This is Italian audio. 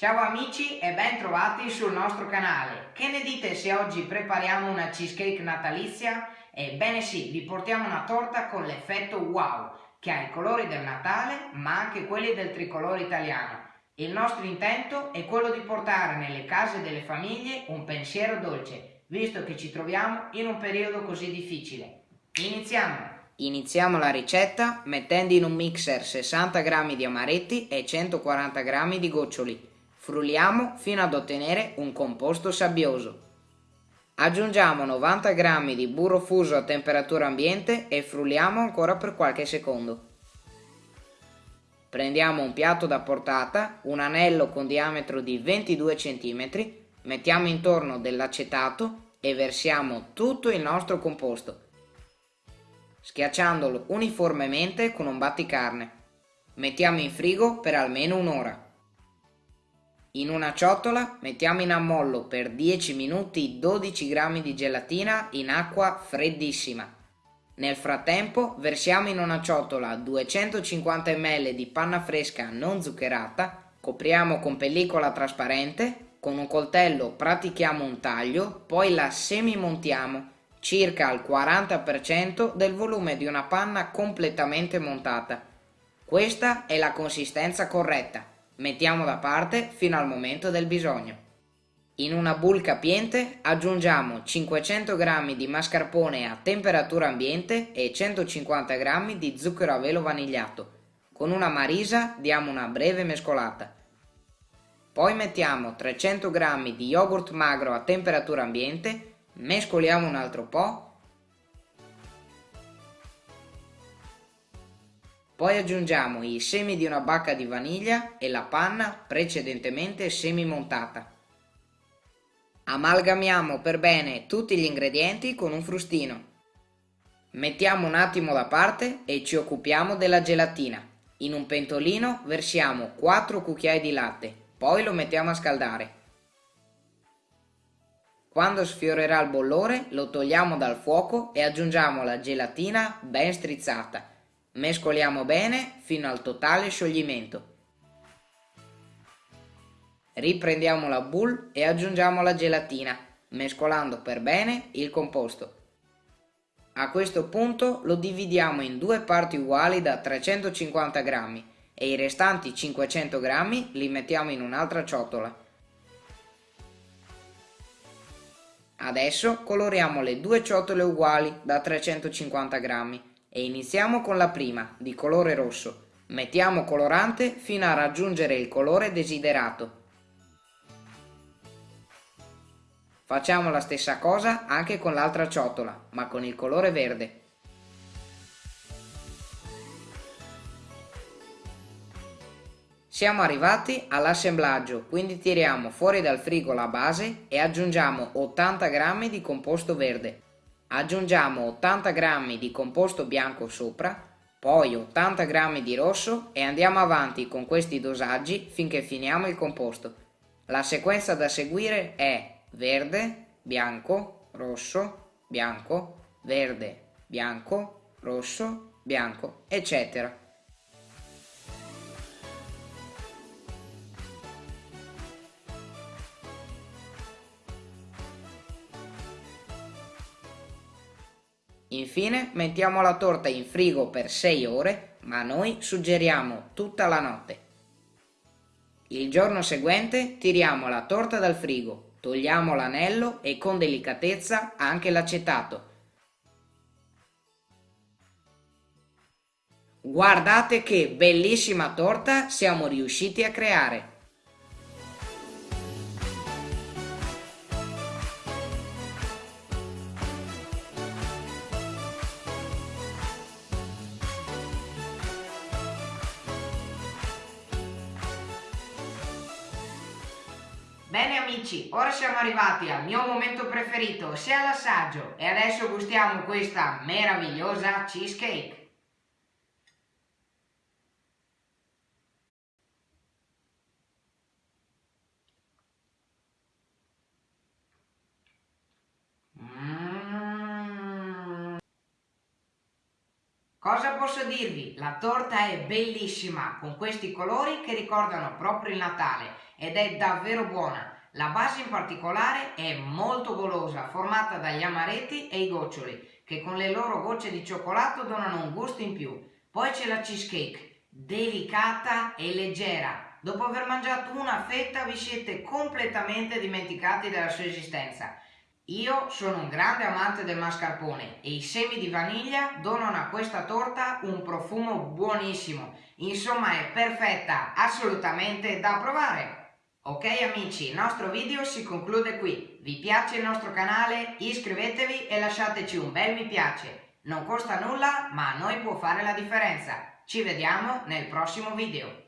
Ciao amici e ben trovati sul nostro canale. Che ne dite se oggi prepariamo una cheesecake natalizia? Ebbene sì, vi portiamo una torta con l'effetto wow, che ha i colori del Natale ma anche quelli del tricolore italiano. Il nostro intento è quello di portare nelle case delle famiglie un pensiero dolce, visto che ci troviamo in un periodo così difficile. Iniziamo! Iniziamo la ricetta mettendo in un mixer 60 g di amaretti e 140 g di goccioli. Frulliamo fino ad ottenere un composto sabbioso. Aggiungiamo 90 g di burro fuso a temperatura ambiente e frulliamo ancora per qualche secondo. Prendiamo un piatto da portata, un anello con diametro di 22 cm, mettiamo intorno dell'acetato e versiamo tutto il nostro composto, schiacciandolo uniformemente con un batticarne. Mettiamo in frigo per almeno un'ora. In una ciotola mettiamo in ammollo per 10 minuti 12 g di gelatina in acqua freddissima. Nel frattempo versiamo in una ciotola 250 ml di panna fresca non zuccherata, copriamo con pellicola trasparente, con un coltello pratichiamo un taglio, poi la semimontiamo circa al 40% del volume di una panna completamente montata. Questa è la consistenza corretta, mettiamo da parte fino al momento del bisogno. In una bowl capiente aggiungiamo 500 g di mascarpone a temperatura ambiente e 150 g di zucchero a velo vanigliato. Con una marisa diamo una breve mescolata. Poi mettiamo 300 g di yogurt magro a temperatura ambiente, mescoliamo un altro po'. Poi aggiungiamo i semi di una bacca di vaniglia e la panna precedentemente semi-montata. Amalgamiamo per bene tutti gli ingredienti con un frustino. Mettiamo un attimo da parte e ci occupiamo della gelatina. In un pentolino versiamo 4 cucchiai di latte, poi lo mettiamo a scaldare. Quando sfiorerà il bollore lo togliamo dal fuoco e aggiungiamo la gelatina ben strizzata. Mescoliamo bene fino al totale scioglimento. Riprendiamo la boule e aggiungiamo la gelatina, mescolando per bene il composto. A questo punto lo dividiamo in due parti uguali da 350 g e i restanti 500 g li mettiamo in un'altra ciotola. Adesso coloriamo le due ciotole uguali da 350 g e iniziamo con la prima, di colore rosso. Mettiamo colorante fino a raggiungere il colore desiderato Facciamo la stessa cosa anche con l'altra ciotola, ma con il colore verde. Siamo arrivati all'assemblaggio, quindi tiriamo fuori dal frigo la base e aggiungiamo 80 g di composto verde. Aggiungiamo 80 g di composto bianco sopra, poi 80 g di rosso e andiamo avanti con questi dosaggi finché finiamo il composto. La sequenza da seguire è verde, bianco, rosso, bianco, verde, bianco, rosso, bianco, eccetera. Infine mettiamo la torta in frigo per 6 ore, ma noi suggeriamo tutta la notte. Il giorno seguente tiriamo la torta dal frigo Togliamo l'anello e con delicatezza anche l'acetato. Guardate che bellissima torta siamo riusciti a creare! Bene amici, ora siamo arrivati al mio momento preferito, sia l'assaggio, e adesso gustiamo questa meravigliosa cheesecake. Cosa posso dirvi? La torta è bellissima, con questi colori che ricordano proprio il Natale ed è davvero buona. La base in particolare è molto golosa, formata dagli amaretti e i goccioli, che con le loro gocce di cioccolato donano un gusto in più. Poi c'è la cheesecake, delicata e leggera. Dopo aver mangiato una fetta vi siete completamente dimenticati della sua esistenza. Io sono un grande amante del mascarpone e i semi di vaniglia donano a questa torta un profumo buonissimo. Insomma è perfetta, assolutamente da provare. Ok amici, il nostro video si conclude qui. Vi piace il nostro canale? Iscrivetevi e lasciateci un bel mi piace. Non costa nulla, ma a noi può fare la differenza. Ci vediamo nel prossimo video.